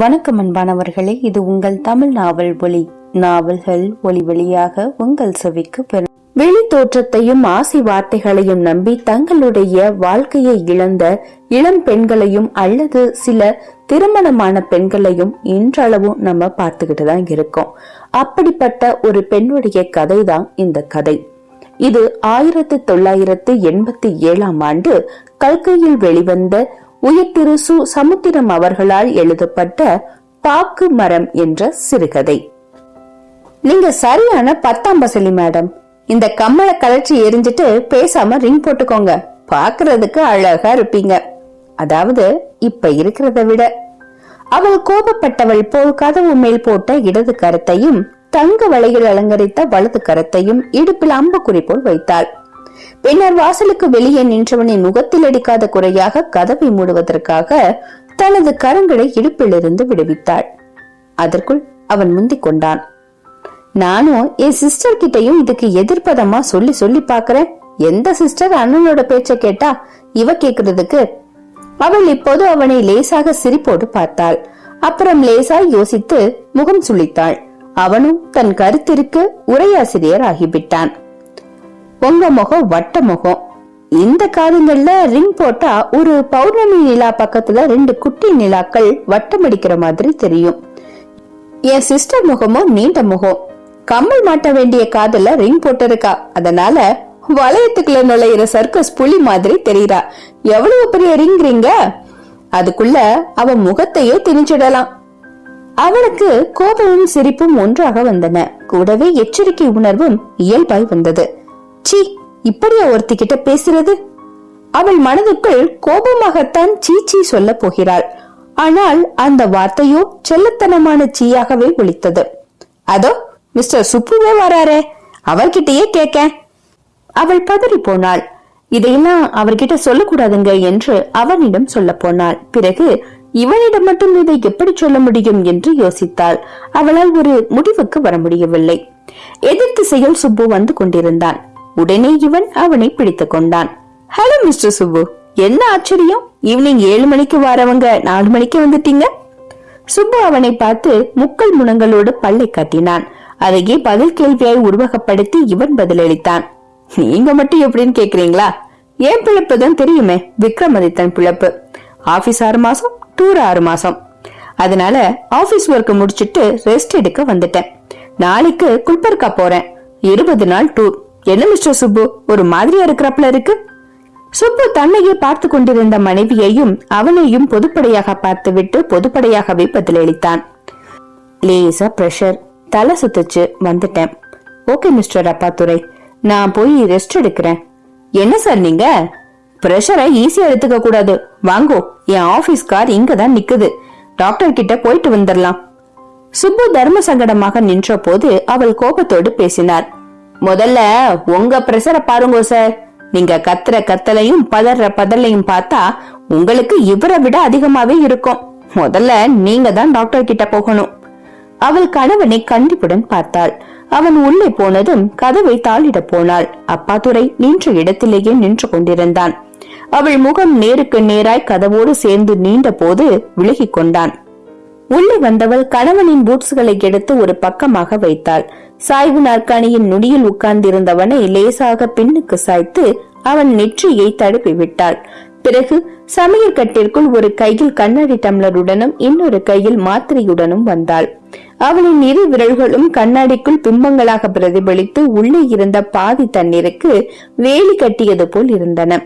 வணக்கம் அன்பானவர்களே இது உங்கள் தமிழ் நாவல் ஒளி நாவல்கள் ஒளி வழியாக உங்கள் செவிக்கு பெறும். வெளி தோற்றத்தையும் ஆசை வார்த்தைகளையும் நம்பி தங்களுடைய வாழ்க்கையை இழந்த இளம் பெண்களையும் அல்லது சில திருமணமான பெண்களையும் இன்றளவும் நம்ம பார்த்துக்கிட்டு தான் இருக்கோம். அப்படிப்பட்ட ஒரு பெண்ணுடைய கதை தான் இந்த கதை. இது ஆயிரத்தி தொள்ளாயிரத்து எண்பத்தி ஏழாம் ஆண்டு கல்கையில் வெளிவந்த உயர் திரு சு சமுத்திரம் அவர்களால் எழுதப்பட்ட பாக்கு மரம் என்ற சிறுகதை. நீங்க சரியான பத்தாம் பசலி மேடம். இந்த கம்மல கலர்ச்சி எரிஞ்சிட்டு பேசாம ரிங் போட்டுக்கோங்க. பாக்குறதுக்கு அழகா இருப்பீங்க. அதாவது இப்ப இருக்கிறத விட. அவள் கோபப்பட்டவள் போல் கதவு மேல் போட்ட இடது கரத்தையும் தங்க வளையில் அலங்கரித்த வலது கரத்தையும் இடுப்பில் அம்புக்குறி போல் வைத்தாள். பின்னர் வாசலுக்கு வெளியே நின்றவனின் முகத்தில் அடிக்காத குறையாக கதவை மூடுவதற்காக தனது கரங்களை இடுப்பிலிருந்து விடுவித்தாள். அதற்குள் அவன் முந்திக் கொண்டான். நானும் என் சிஸ்டர் கிட்டையும் இதுக்கு எதிர்ப்பதமா சொல்லி சொல்லி பாக்குறேன் எந்த சிஸ்டர் அண்ணனோட பேச்ச கேட்டா இவ கேக்குறதுக்கு? அவள் இப்போது அவனை லேசாக சிரிப்போடு பார்த்தாள். அப்புறம் லேசாய் யோசித்து முகம் சுளித்தாள். அவனும் தன் கருத்திற்கு உரையாசிரியர் ஆகிவிட்டான் உங்க முகம் வட்ட முகம். இந்த காதுங்கள்ல ரிங் போட்டா ஒரு பௌர்ணமி நிலா பக்கத்துல ரெண்டு குட்டி நிலாக்கள் வட்டம் அடிக்கிற மாதிரி தெரியும். என் சிஸ்டர் முகமும் நீண்ட முகம். கம்மல் மாட்ட வேண்டிய காதுல ரிங் போட்டிருக்கா. அதனால வளையத்துக்குள்ள நுழையிற சர்க்கஸ் புலி மாதிரி தெரியுறா. எவ்வளவு பெரிய ரிங் ரிங்க அதுக்குள்ள அவ முகத்தையே திணிச்சிடலாம். அவளுக்கு கோபமும் சிரிப்பும் ஒன்றாக வந்தன. கூடவே எச்சரிக்கை உணர்வும் இயல்பாய் வந்தது. சீ இப்படியா ஒருத்திக்கிட்ட பேசுறது? அவள் மனதுக்குள் கோபமாகத்தான் சீச்சி சொல்ல போகிறாள். ஆனால் அந்த வார்த்தையோ செல்லத்தனமான சீயாகவே ஒழித்தது அதோ மிஸ்டர் சுப்புவே வராரே அவர்கிட்டயே கேட்க. அவள் பதறி போனாள். இதையெல்லாம் அவர்கிட்ட சொல்லக்கூடாதுங்க என்று அவனிடம் சொல்ல போனாள். பிறகு இவனிடம் மட்டும் இதை எப்படி சொல்ல முடியும் என்று யோசித்தாள். அவளால் ஒரு முடிவுக்கு வர முடியவில்லை. எதிர் திசையில் சுப்பு வந்து கொண்டிருந்தான். உடனே இவன் அவனை பிடித்துக் கொண்டான். ஹலோ மிஸ்டர் சுப்பு என்ன ஆச்சரியம்? ஈவினிங் ஏழு மணிக்கு வரவங்க நாலு மணிக்கு வந்துட்டீங்க? சுப்பு அவனை பார்த்து முக்கள் முனங்களோடு பல்லை காட்டினான். அதையே பதில் கேள்வியாய் உருவகப்படுத்தி இவன் பதிலளித்தான். நீங்க மட்டும் எப்படின்னு கேக்குறீங்களா? ஏன் பிழப்பு தான் தெரியுமே விக்ரமாதித்தன் பிழப்பு. ஆபீஸ் ஆறு மாசம் டூர் ஆறு மாசம். அதனால ஆபீஸ் ஒர்க் முடிச்சிட்டு ரெஸ்ட் எடுக்க வந்துட்டேன். நாளைக்கு குல்பர்கா போறேன். இருபது நாள் டூர். என்ன மிஸ்டர் சுப்பு? ஒரு மாதிரியா இருக்கிறப்பல இருக்கு? சுப்பு தன்னையே பார்த்து கொண்டிருந்த மனைவியையும் அவனையும் பொதுப்படையாக பார்த்துவிட்டு பொதுப்படையாகவே பதிலளித்தான் லேசா பிரஷர் தலை சுத்துச்சு. வந்துட்டேன். ஓகே மிஸ்டர் அப்பாத்துரை நான் போய் ரெஸ்ட் எடுக்கிறேன். என்ன சார் நீங்க? பிரஷரை ஈஸியா எடுத்துக்க கூடாது. வாங்கோ. என் ஆபீஸ் கார் இங்க தான் நிக்குது. டாக்டர் கிட்ட போயிட்டு வந்துடலாம். சுப்பு தர்ம சங்கடமாக நின்ற போது அவள் கோபத்தோடு பேசினார். முதல்ல உங்க பிரஷரை பாருங்க சார் நீங்க கத்துற கத்தலையும் பதற பதலையும் பார்த்தா உங்களுக்கு இவரை விட அதிகமாவே இருக்கும். முதல்ல நீங்க தான் டாக்டர் கிட்ட போகணும். அவள் கணவனை கண்டிப்புடன் பார்த்தாள். அவன் உள்ளே போனதும் கதவை தாளிட போனாள். அப்பாதுரை நின்ற இடத்திலேயே நின்று கொண்டிருந்தான். அவள் முகம் நேருக்கு நேராய் கதவோடு சேர்ந்து நீண்ட போது விலகி கொண்டான். உள்ளே வந்தவள் கணவனின் பூட்ஸ்களை எடுத்து ஒரு பக்கமாக வைத்தாள். சாய்வு நாற்காணியின் நுனியில் உட்கார்ந்திருந்தவனை லேசாக பின்னுக்கு சாய்த்து அவன் நெற்றியை தடுப்பி விட்டாள். பிறகு சமையல் கட்டிற்குள் ஒரு கையில் கண்ணாடி டம்ளருடனும் இன்னொரு கையில் மாத்திரையுடனும் வந்தாள். அவளின் இரு விரல்களும் கண்ணாடிக்குள் பிம்பங்களாக பிரதிபலித்து உள்ளே இருந்த பாதி தண்ணீருக்கு வேலி கட்டியது போல் இருந்தன.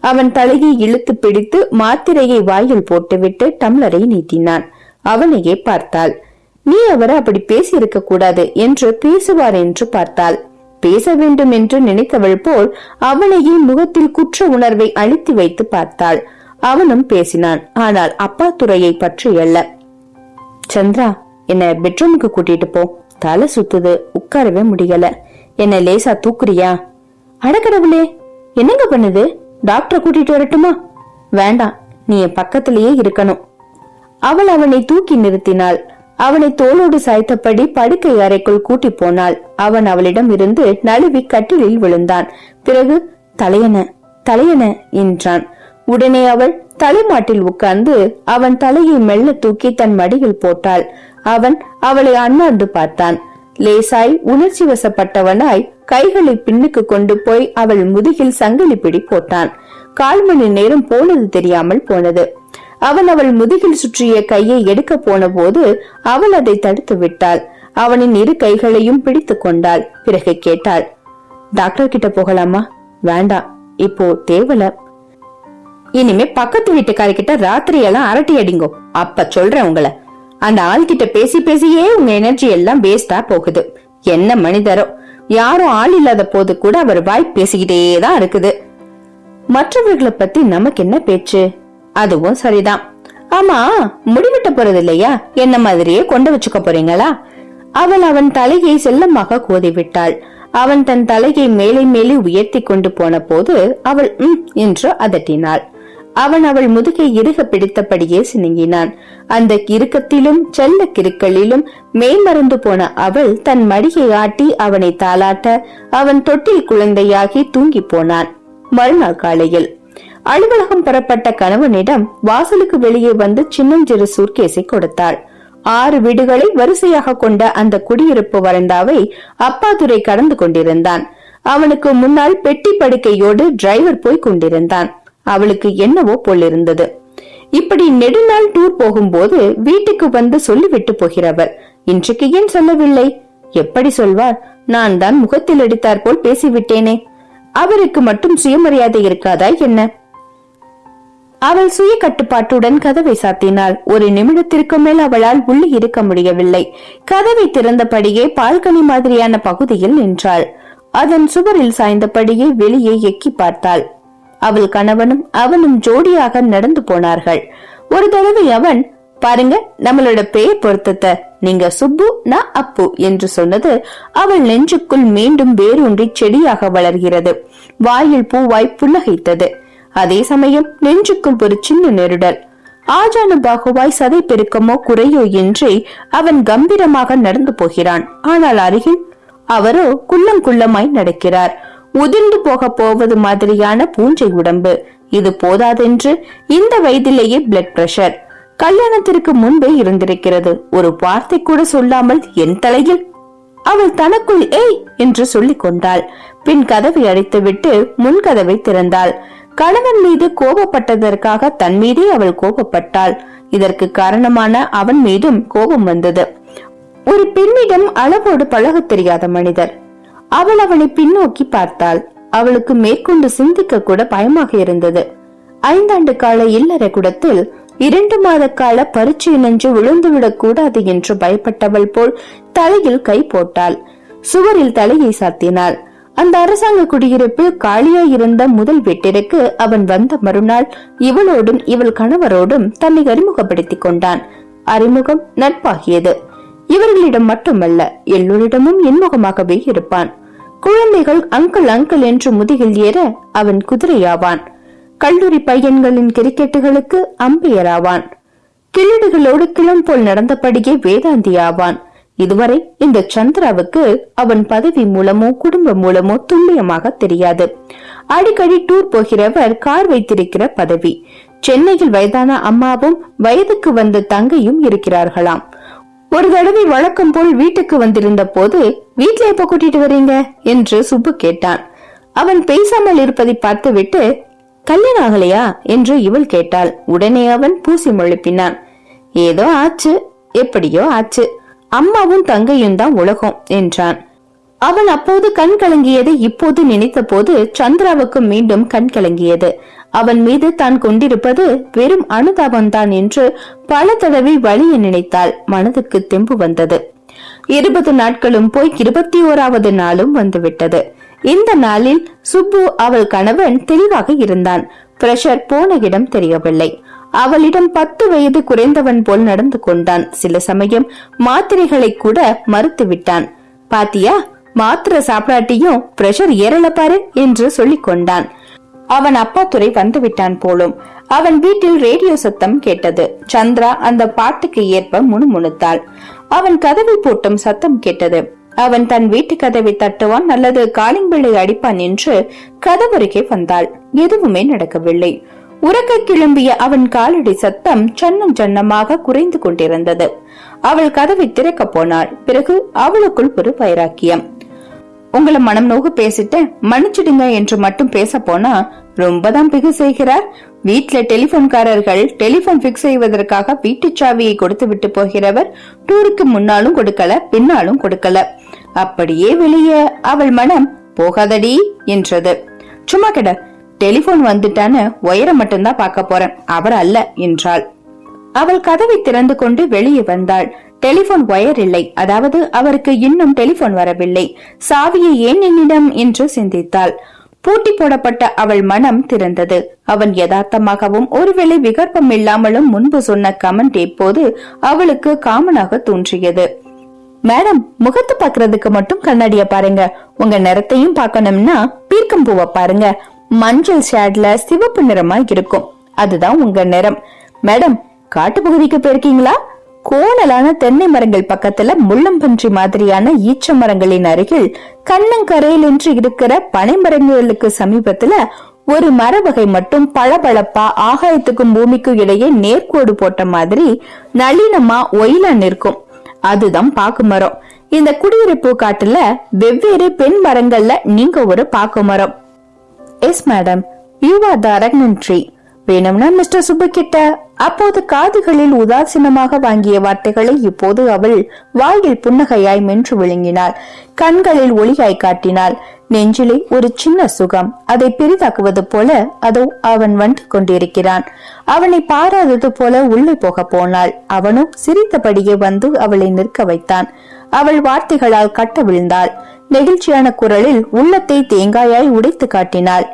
அவன் தலையை இழுத்து பிடித்து மாத்திரையை வாயில் போட்டுவிட்டு டம்ளரை நீட்டினான். அவனையே பார்த்தாள். நீ அவரை அப்படி பேசியிருக்க கூடாது என்று பேசுவார் என்று பார்த்தாள். பேச வேண்டும் என்று நினைத்தவள் போல் அவளையே முகத்தில் குற்ற உணர்வை அழுத்தி வைத்து பார்த்தாள். அவனும் பேசினான். ஆனால் அப்பா துறையை பற்றி அல்ல. சந்திரா என்ன பெட்ரூமுக்கு கூட்டிட்டு போ. தலை சுத்துது. உட்காரவே முடியல. என்ன லேசா தூக்குறியா? அடக்கடவுளே என்னங்க பண்ணுது? டாக்டரை கூட்டிட்டு வரட்டுமா? வேண்டாம். நீ என் பக்கத்திலேயே இருக்கணும். அவள் அவனை தூக்கி நிறுத்தினாள். அவனை தோளோடு சாய்த்தபடி படுக்கை அறைக்குள் கூட்டி போனாள். அவன் அவளிடம் இருந்து நழுவி கட்டிலில் விழுந்தான். பிறகு தலையன தலையன என்றான். உடனே அவள் தலைமாட்டில் உட்கார்ந்து அவன் தலையை மெல்ல தூக்கி தன் மடியில் போட்டாள். அவன் அவளை அண்ணாந்து பார்த்தான். லேசாய் உணர்ச்சி வசப்பட்டவனாய் கைகளை பின்னுக்கு கொண்டு போய் அவள் முதுகில் சங்கிலி பிடி போட்டான். கால் மணி நேரம் போனது தெரியாமல் போனது. அவன் அவள் முதுகில் சுற்றிய கையை எடுக்க போன போது அவள் அதை தடுத்து விட்டாள். அவனின் இரு கைகளையும் பிடித்து கொண்டாள். பிறகு கேட்டாள் டாக்டர் கிட்ட போகலாமா? வேண்டாம் இப்போ தேவல. இனிமே பக்கத்து வீட்டுக்காரர்கிட்ட ராத்திரி எல்லாம் அரட்டி அடிங்கோ. அப்ப சொல்றேன் உங்களை. அந்த ஆள் கிட்ட பேசி பேசியே உங்க எனர்ஜி எல்லாம் வேஸ்டா போகுது. என்ன மனிதரோ. யாரும் ஆள் இல்லாத போது கூட அவர் வாய் பேசிக்கிட்டே தான் இருக்குது. மற்றவர்களை பத்தி நமக்கு என்ன பேச்சு? அதுவும் சரிதான். ஆமா முடிவிட்ட போறது இல்லையா என்ன மாதிரியே கொண்டு வச்சுக்க போறீங்களா? அவள் அவன் தலையை செல்லமாக கோதி விட்டாள் அவன் தன் தலையை மேலே மேலே உயர்த்தி கொண்டு போன போது அவள் உம் என்று அதட்டினாள். அவன் அவள் முதுகை இறுக பிடித்தபடியே சினுங்கினான். அந்த கிறுக்கத்திலும் செல்ல கிருக்களிலும் மேய்மறந்து போன அவள் தன் மடியை ஆட்டி அவனை தாளாட்ட அவன் தொட்டில் குழந்தையாகி தூங்கி போனான். மறுநாள் காலையில் அலுவலகம் பெறப்பட்ட கணவனிடம் வாசலுக்கு வெளியே வந்து சின்னஞ்சிறு சூர்கேஸை கொடுத்தாள். ஆறு வீடுகளை வரிசையாக கொண்ட அந்த குடியிருப்பு வரண்டாவை அப்பாதுரை கடந்து கொண்டிருந்தான். அவனுக்கு முன்னால் பெட்டி படுக்கையோடு டிரைவர் போய் கொண்டிருந்தான். அவளுக்கு என்னவோ போலிருந்தது இப்படி நெடுநாள் டூர் போகும்போது வீட்டுக்கு வந்து சொல்லிவிட்டு போகிறவர் இன்றைக்கு ஏன் சொல்லவில்லை? எப்படி சொல்வார்? நான் தான் முகத்தில் அடித்தார் போல் பேசிவிட்டேனே. அவருக்கு மட்டும் சுயமரியாதை இருக்காதா என்ன? அவள் சுய கட்டுப்பாட்டுடன் கதவை சாத்தினாள். ஒரு நிமிடத்திற்கு மேல் அவளால் உள்ளே இருக்க முடியவில்லை. கதவை திறந்தபடியே பால்கனி மாதிரியான பகுதியில் நின்றாள். அதன் சுவரில் சாய்ந்தபடியே வெளியே எக்கி பார்த்தாள். அவள் கணவனும் அவனும் ஜோடியாக நடந்து போனார்கள். ஒரு தடவை அவன் பாருங்க நம்மளோட பெயர் பொருத்தத்தை. நீங்க சுப்பு நான் அப்பு என்று சொன்னது அவள் நெஞ்சுக்குள் மீண்டும் வேரூன்றி செடியாக வளர்கிறது. வாயில் பூவாய் புன்னகைத்தது. அதே சமயம் நெஞ்சுக்கும் ஒரு சின்ன நெருடல். ஆஜானு பாகுவாய் சதை பெருக்கமோ குறையோ இன்றி அவன் கம்பீரமாக நடந்து போகிறான். ஆனால் அருகில் அவரோ குள்ளம் குள்ளமாய் நடக்கிறார். உதிர்ந்து போக போவது மாதிரியான பூஞ்சை உடம்பு. இது போதாதென்று இந்த வயதிலேயே பிளட் பிரஷர் கல்யாணத்திற்கு முன்பே இருந்திருக்கிறது. ஒரு வார்த்தை கூட சொல்லாமல் என் தலையில். அவள் தனக்குள் ஏய் என்று சொல்லிக் கொண்டாள். பின் கதவை அடைத்துவிட்டு முன் கதவை திறந்தாள். கணவன் மீது கோபப்பட்டதற்காக தன் மீதே அவள் கோபப்பட்டாள். இதற்கு காரணமான அவன் மீதும் கோபம் வந்தது. ஒரு பெண்ணிடம் அளவோடு பழகத் தெரியாத மனிதர். அவள் அவனை பின்னோக்கி பார்த்தாள். அவளுக்கு மேற்கொண்டு சிந்திக்க கூட பயமாக இருந்தது. ஐந்தாண்டு கால இல்லற குடத்தில் இரண்டு மாத கால பரீட்சை நெஞ்சு விழுந்துவிடக் கூடாது என்று பயப்பட்டவள் போல் தலையில் கை போட்டாள். சுவரில் தலையை சாத்தினாள். அந்த அரசாங்க குடியிருப்பில் காலியாய் இருந்த முதல் வீட்டிற்கு அவன் வந்த மறுநாள். இவளோடும் இவள் கணவரோடும் தன்னை அறிமுகப்படுத்திக் கொண்டான். அறிமுகம் நட்பாகியது. இவர்களிடம் மட்டுமல்ல எல்லோரிடமும் இன்முகமாகவே இருப்பான். குழந்தைகள் அங்கிள் அங்கிள் என்று முதுகில் ஏற அவன் குதிரையாவான். கல்லூரி பையன்களின் கிரிக்கெட்டுகளுக்கு அம்பையர் ஆவான் கிழடுகளோடு கிளம் போல் நடந்தபடியே வேதாந்தி ஆவான் இதுவரை இந்த சந்திராவுக்கு அவன் பதவி மூலமோ குடும்பம் மூலமோ துல்லியமாக தெரியாது. அடிக்கடி டூர் போகிறவர் கார் வைத்திருக்கிற பதவி. சென்னையில் வயதான அம்மாவும் வயதுக்கு வந்த தங்கையும் இருக்கிறார்களாம். ஒரு தடவை வழக்கம் போல் வீட்டுக்கு வந்திருந்த போது வீட்டுல எப்ப கூட்டிட்டு வரீங்க? என்று சுப்பு கேட்டான். அவன் பேசாமல் இருப்பதை பார்த்துவிட்டு கல்யாணம் ஆகலையா? என்று இவள் கேட்டாள். உடனே அவன் பூசி முழுப்பினான். ஏதோ ஆச்சு. எப்படியோ ஆச்சு. அம்மாவும் தங்கையும் தான் உலகம் என்றான். அவன் அப்போது கண் கலங்கியதை இப்போது நினைத்த போது சந்திராவுக்கு மீண்டும் கண் கலங்கியது. அவன் மீது தான் கொண்டிருப்பது வெறும் அனுதாபம்தான் என்று பல தடவை வழிய நினைத்தாள். மனதுக்கு தெம்பு வந்தது. இருபது நாட்களும் போய் இருபத்தி ஓராவது நாளும் வந்துவிட்டது. இந்த நாளில் சுப்பு அவள் கணவன் தெளிவாக இருந்தான். பிரஷர் போன இடம் தெரியவில்லை. அவளிடம் பத்து வயது குறைந்தவன் போல் நடந்து கொண்டான். சில சமயம் மாத்திரைகளை கூட மறுத்து விட்டான். பாத்தியா மாத்திரை சாப்பிடாட்டியும் பிரஷர் ஏறல பாரு என்று சொல்லிக் கொண்டான். அவன் அப்பா துறை வந்து விட்டான் போலும். அவன் வீட்டில் ரேடியோ சத்தம் கேட்டது. சந்திரா அந்த பாட்டுக்கு ஏற்ப முணுமுணுத்தாள். அவன் கதவை பூட்டும் சத்தம் கேட்டது. அவன் தன் வீட்டு கதவை தட்டுவான் அல்லது காலிங் பிள்ளை அடிப்பான் என்று கதவருகே வந்தாள். எதுவுமே நடக்கவில்லை. உறக்க கிளம்பிய அவன் காலடி சத்தம் சன்னம் சன்னமாக குறைந்து கொண்டிருந்தது. அவள் கதவை திறக்க போனாள். பிறகு அவளுக்குள் ஒரு வைராக்கியம். உங்களை மனம் நோக்கு பேசிட்டேன். மன்னிச்சிடுங்க என்று மட்டும் பேச போனா ரொம்ப தான் பிகு செய்கிறார். வீட்ல டெலிபோன்காரர்கள் டெலிபோன் பிக்ஸ் செய்வதற்காக வீட்டு சாவியை கொடுத்து விட்டு போகிறவர் டூருக்கு முன்னாலும் கொடுக்கல பின்னாலும் கொடுக்கல. அப்படியே வெளியே. அவள் மனம் போகாதடி என்றது. சும்மா கிட. டெலிபோன் வந்துட்டான்னு ஒயரை மட்டும்தான் பார்க்க போறேன். அவர் அல்ல என்றாள். அவள் கதவை திறந்து கொண்டு வெளியே வந்தாள். டெலிபோன் ஒயர் இல்லை. அதாவது அவருக்கு இன்னும் டெலிபோன் வரவில்லை. சாவியை ஏன் என்னிடம்? என்று சிந்தித்தாள். பூட்டி போடப்பட்ட அவள் மனம் திறந்தது. அவன் யதார்த்தமாகவும் ஒருவேளை விகற்பம் இல்லாமலும் முன்பு சொன்ன கமெண்ட் இப்போது அவளுக்கு காமனாக தோன்றியது. மேடம் முகத்து பாக்குறதுக்கு மட்டும் கண்ணாடிய பாருங்க. உங்க நிறத்தையும் பார்க்கணும்னா பீர்க்கம் பூவை பாருங்க. மஞ்சள் ஷேட்ல சிவப்பு நிறமா இருக்கும். அதுதான் உங்க நிறம். மேடம் காட்டு பகுதிக்கு போயிருக்கீங்களா? கோணலான தென்னை மரங்கள் பக்கத்துல முள்ளம்பன்றி மாதிரியான ஈச்ச மரங்களின் அருகில் கண்ணங்கரையில் என்று இருக்கிற பனைமரங்களுக்கு சமீபத்துல ஒரு மர வகை மட்டும் பளபளப்பா ஆகாயத்துக்கும் பூமிக்கும் இடையே நேர்கோடு போட்ட மாதிரி நளினமா ஒயிலா நிற்கும். அதுதான் பாக்கு மரம். இந்த குடியிருப்பு காட்டுல வெவ்வேறு பெண் மரங்கள்ல நீங்க ஒரு பாக்கு மரம். Yes madam. You are the அரக்னன்ட்ரி வேணும்னா மிஸ்டர் சுப்பு கிட்ட அப்போது காதுகளில் உதாசீனமாக வாங்கிய வார்த்தைகளை இப்போது அவள் வாயில் புன்னகையாய் மென்று விழுங்கினாள். கண்களில் ஒளியாய் காட்டினாள். நெஞ்சிலே ஒரு சின்ன சுகம் அதை பெரிதாக்குவது போல அதோ அவன் வந்து கொண்டிருக்கிறான். அவனை பாராதது போல உள்ளே போக போனாள். அவனும் சிரித்தபடியே வந்து அவளை நிற்க வைத்தான். அவள் வார்த்தைகளால் கட்ட விழுந்தாள். நெகிழ்ச்சியான குரலில் உள்ளத்தை தேங்காயாய் உடைத்து காட்டினாள்.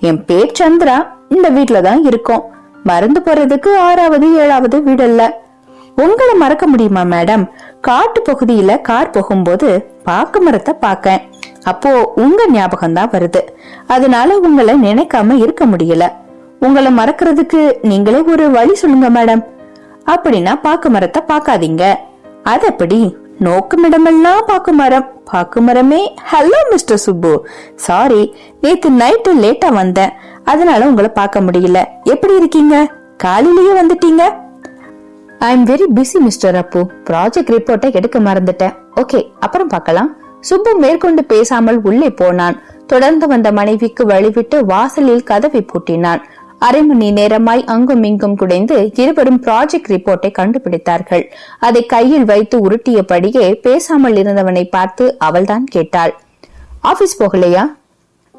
என் பேர் சந்திரா. இந்த வீட்ல தான் இருக்கோம். மறந்து போறதுக்கு ஆறாவது ஏழாவது வீடல்ல. உங்களை மறக்க முடியுமா மேடம்? காட்டு பகுதியில கார் போகும்போது பாக்கு மரத்தை பாக்கேன் அப்போ உங்க ஞாபகம் தான் வருது. அதனால உங்களை நினைக்காம இருக்க முடியல. உங்களை மறக்கிறதுக்கு நீங்களே ஒரு வழி சொல்லுங்க மேடம். அப்படின்னா பாக்கு மரத்தை பாக்காதீங்க அது எப்படி? நோக்குமிடமெல்லாம் பாக்கு மரம். பாக்கு மரமே. ஹலோ மிஸ்டர் சுப்பு சாரி நேத்து நைட்டு லேட்டா வந்தேன். அதனால உங்களை பார்க்க முடியல. எப்படி இருக்கீங்க? காலையிலயே வந்துட்டீங்க? I am very busy mister Appu project ரிப்போர்ட்டை எடுக்க மறந்துட்டேன். ஓகே அப்புறம் பார்க்கலாம். சுப்பு மேற்கொண்டு பேசாமல் உள்ளே போனான். தொடர்ந்து வந்த மனைவிக்கு வழிவிட்டு வாசலில் கதவை பூட்டினான். அரை மணி நேரமாய் அங்கும் இங்கும் குடைந்து இருவரும் ப்ராஜெக்ட் ரிப்போர்ட்டை கண்டுபிடித்தார்கள். அதை கையில் வைத்து உருட்டியபடியே பேசாமல் இருந்தவனை பார்த்து அவள்தான் கேட்டாள். ஆபீஸ் போகலையா?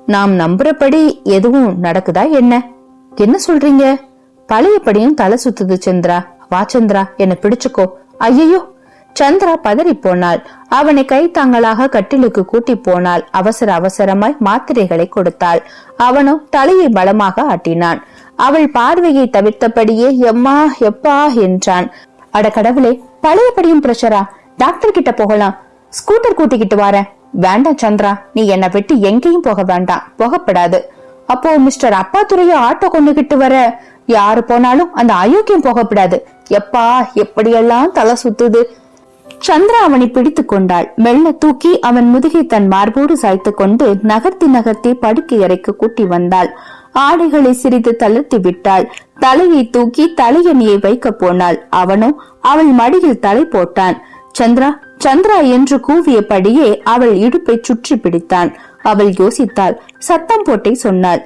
நாம் நம்புறபடி எதுவும் நடக்குதா என்ன? என்ன சொல்றீங்க? பழையபடியும் தலை சுத்துது சந்திரா. வா சந்திரா. என்ன பிடிச்சுக்கோ. ஐயோ சந்திரா பதறி போனாள் அவனை கை தாங்களாக கட்டிலுக்கு கூட்டி போனாள். அவசர அவசரமாய் மாத்திரைகளை கொடுத்தாள். அவனும் தலையை பலமாக ஆட்டினான். அவள் பார்வையை தவிர்த்தபடியே எம்மா எப்பா என்றான். அட கடவுளே பழையபடியும் பிரஷரா? டாக்டர் கிட்ட போகலாம். ஸ்கூட்டர் கூட்டிக்கிட்டு வர வேண்டாம் சந்திரா நீ என்னை விட்டு எங்கேயும் போக வேண்டாம். போகப்படாது. அப்போ மிஸ்டர் அப்பாத்துறைய ஆட்டோ கொண்டுகிட்டு வர? யாரு போனாலும் அந்த அயோக்கியம் போகப்படாது. எப்பா எப்படியெல்லாம் தலை சுத்துது? சந்திரா அவனை பிடித்துக் கொண்டாள். மெல்ல தூக்கி அவன் முதுகை தன் மார்போடு சாய்த்து கொண்டு நகர்த்தி நகர்த்தி படுக்கை அறைக்கு கூட்டி வந்தாள். ஆடைகளை சிறிது தளர்த்தி விட்டாள். தலையை தூக்கி தலையணியை வைக்க போனாள். அவனோ அவள் மடியில் தலை போட்டான். சந்திரா சந்திரா என்று கூவியபடியே அவள் இடுப்பை சுற்றி பிடித்தான். அவள் யோசித்தாள். சத்தம் போட்டே சொன்னாள்.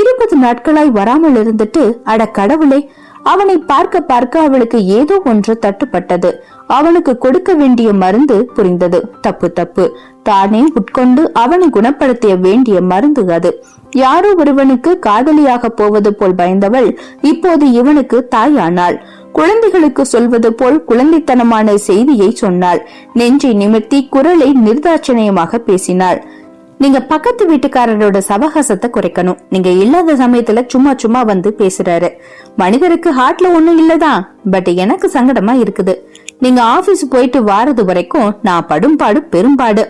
இருபது நாட்களாய் வராமல் இருந்துட்டு அட கடவுளே அவனை பார்க்க பார்க்க அவளுக்கு ஏதோ ஒன்று தட்டுப்பட்டது. அவனுக்கு கொடுக்க வேண்டிய மருந்து புரிந்தது. தப்பு தப்பு. தானே உட்கொண்டு அவனை குணப்படுத்திய வேண்டிய மருந்து அது. யாரோ ஒருவனுக்கு காதலியாக போவது போல் பயந்தவள் இப்போது இவனுக்கு தாயானாள். குழந்தைகளுக்கு சொல்வது போல் குழந்தைத்தனமான செய்தியை சொன்னாள். நெஞ்சை நிமிர்த்தி குரலை நிர்தாட்சணியமாக பேசினாள். நீங்க பக்கத்து வீட்டுக்காரரோட சவகாசத்தை குறைக்கணும். நீங்க இல்லாத சமயத்துல சும்மா சும்மா வந்து பேசுறாரு. மனிதருக்கு ஹார்ட்ல ஒண்ணும் இல்லதான் பட் எனக்கு சங்கடமா இருக்குது. நீங்க ஆபீஸ் போயிட்டு வாரது வரைக்கும் நான் படும்பாடு பெரும்பாடு.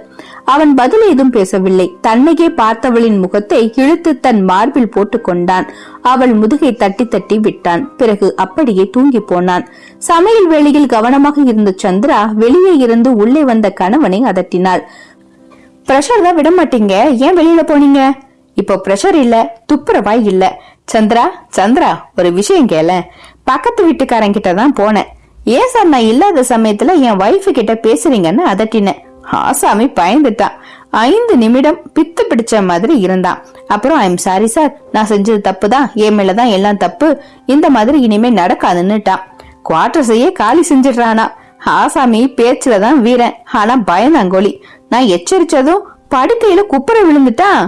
அவன் பதில் ஏதும் பேசவில்லை. தன்னையே பார்த்தவளின் முகத்தை இழுத்து தன் மார்பில் போட்டு கொண்டான். அவள் முதுகை தட்டி தட்டி விட்டான். பிறகு அப்படியே தூங்கி போனான். சமையல் வேளையில் கவனமாக இருந்த சந்திரா வெளியே இருந்து உள்ளே வந்த கணவனை அதட்டினாள். ப்ரெஷர் தான் விட மாட்டீங்க ஏன் வெளியில போனீங்க? இப்போ ப்ரெஷர் இல்ல துப்புரவாய் இல்ல. சந்திரா சந்திரா ஒரு விஷயம் கேள பக்கத்து வீட்டுக்காரங்கிட்ட தான் போனேன். ஏன் சார் நான் இல்லாத சமயத்துல என் வைஃப் கிட்ட பேசுறீங்கன்னு அதட்டினேன். ஆசாமி பயந்துட்டான். ஐந்து நிமிடம் பித்து பிடிச்ச மாதிரி இருந்தான். அப்புறம் ஐம் சாரி சார் நான் செஞ்சது தப்பு தான் என் மேலதான் எல்லாம் தப்பு. இந்த மாதிரி இனிமே நடக்காதுன்னுட்டான். குவார்டர்ஸையே காலி செஞ்சிடுறானா. ஆசாமி பேச்சுல தான் வீரன். ஆனா பயந்தாங்கோலி நான் எச்சரிச்சதும் படுக்கையில குப்புற விழுந்துட்டான்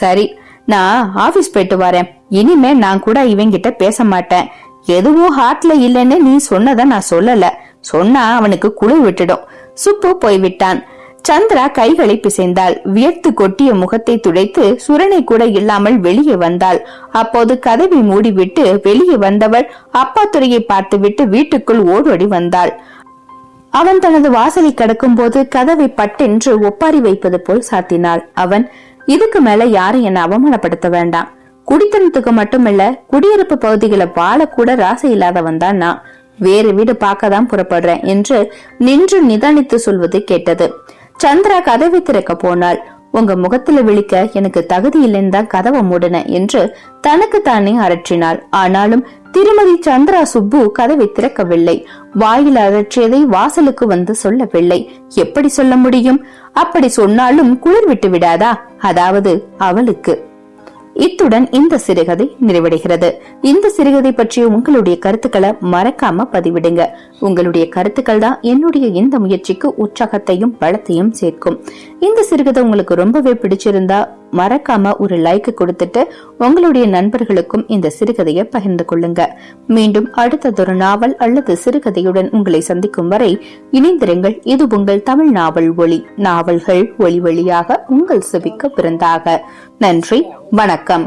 சரி நான் ஆபீஸ் போயிட்டு வரேன். இனிமே நான் கூட இவங்கிட்ட பேச மாட்டேன். எதுவும் ஹார்ட்ல இல்லைன்னு நீ சொன்னதை நான் சொல்லல. சொன்னா அவனுக்கு குழு விட்டுடும். சுப்பு போய்விட்டான். சந்திரா கைகளை பிசைந்தாள். வியர்த்து கொட்டிய முகத்தை துடைத்து சுரணை கூட இல்லாமல் வெளியே வந்தாள். அப்போது கதவை மூடிவிட்டு வெளியே வந்தவள் அப்பா துறையை பார்த்துவிட்டு வீட்டுக்குள் ஓடோடி வந்தாள். அவன் தனது வாசலை கடக்கும் போது கதவை பட்டென்று ஒப்பாரி வைப்பது போல் சாத்தினாள். அவன் இதுக்கு மேல யாரும் என்ன அவமானப்படுத்த வேண்டாம். குடித்தனத்துக்கு மட்டுமில்ல குடியிருப்பு பகுதிகளை வாழக்கூட ராசை இல்லாதவன் தான் நான். வேறு வீடு பார்க்க தான் புறப்படுறேன் என்று நின்று நிதானித்து சொல்வது கேட்டது. சந்திரா கதவை திறக்க போனாள். உங்க முகத்துல விழிக்க எனக்கு தகுதி இல்லைன்னு தான் கதவை மூடின என்று தனக்கு தானே அரற்றினாள். ஆனாலும் திருமதி சந்திரா சுப்பு கதவை திறக்கவில்லை. வாயில் அழற்றியதை வாசலுக்கு வந்து சொல்லவில்லை. எப்படி சொல்ல முடியும்? அப்படி சொன்னாலும் குளிர் விட்டு விடாதா? அதாவது அவளுக்கு. இத்துடன் இந்த சிறுகதை நிறைவடைகிறது. இந்த சிறுகதை பற்றிய உங்களுடைய கருத்துக்களை மறக்காம பதிவிடுங்க. உங்களுடைய கருத்துக்கள் தான் என்னுடைய இந்த முயற்சிக்கு உற்சாகத்தையும் பலத்தையும் சேர்க்கும். இந்த சிறுகதை உங்களுக்கு ரொம்பவே பிடிச்சிருந்தா மறக்காம ஒரு லைக் கொடுத்துட்டு உங்களுடைய நண்பர்களுக்கும் இந்த சிறுகதையை பகிர்ந்து கொள்ளுங்க. மீண்டும் அடுத்ததொரு நாவல் அல்லது சிறுகதையுடன் உங்களை சந்திக்கும் வரை இணைந்திருங்கள். இது உங்கள் தமிழ் நாவல் ஒளி நாவல்கள் ஒளி வழியாக உங்கள் செவிக்க பிறந்தாக. நன்றி வணக்கம்.